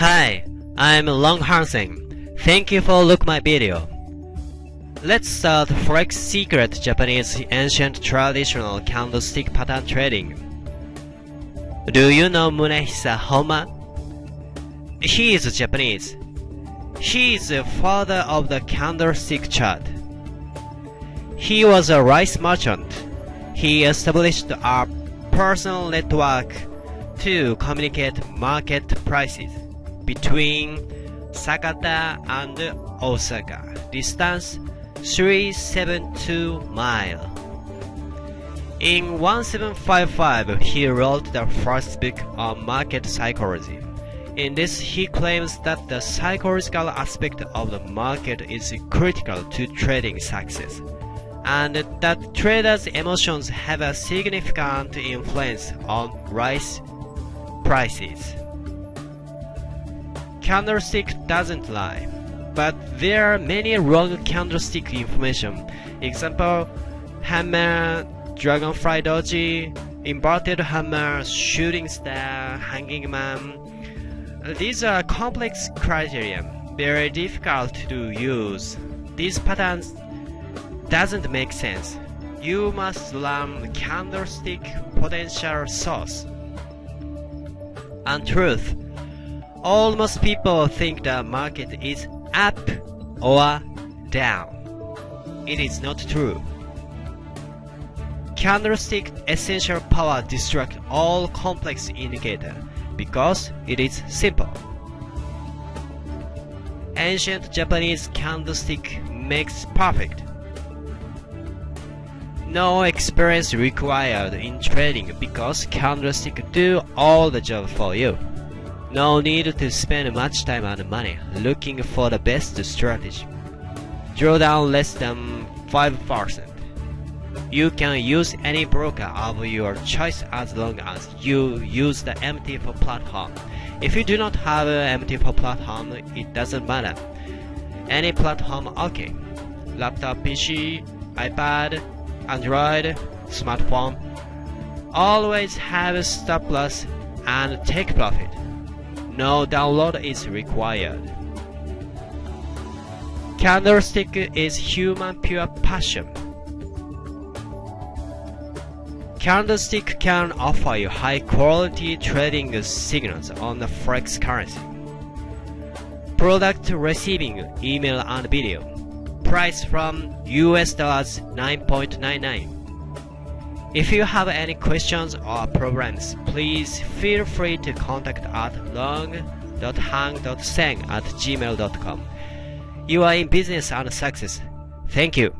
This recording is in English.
Hi, I'm Long Hansen. Thank you for look my video. Let's start Forex Secret Japanese ancient traditional candlestick pattern trading. Do you know Munehisa Homma? He is Japanese. He is the father of the candlestick chart. He was a rice merchant. He established a personal network to communicate market prices between Sakata and Osaka. Distance 372 mile. In 1755, he wrote the first book on market psychology. In this, he claims that the psychological aspect of the market is critical to trading success, and that traders' emotions have a significant influence on rice prices. Candlestick doesn't lie, but there are many wrong candlestick information. Example, hammer, dragonfly doji, inverted hammer, shooting star, hanging man. These are complex criteria, very difficult to use. These patterns doesn't make sense. You must learn candlestick potential source. Untruth. Almost people think the market is up or down. It is not true. Candlestick essential power distract all complex indicator because it is simple. Ancient Japanese candlestick makes perfect. No experience required in trading because candlestick do all the job for you. No need to spend much time and money looking for the best strategy. Draw down less than 5%. You can use any broker of your choice as long as you use the MT4 platform. If you do not have an MT4 platform, it doesn't matter. Any platform okay. Laptop PC, iPad, Android, smartphone. Always have a stop loss and take profit. No download is required. Candlestick is human pure passion. Candlestick can offer you high quality trading signals on the Forex currency. Product receiving email and video. Price from US dollars 9.99. If you have any questions or problems, please feel free to contact at long.hang.seng at gmail.com. You are in business and success. Thank you.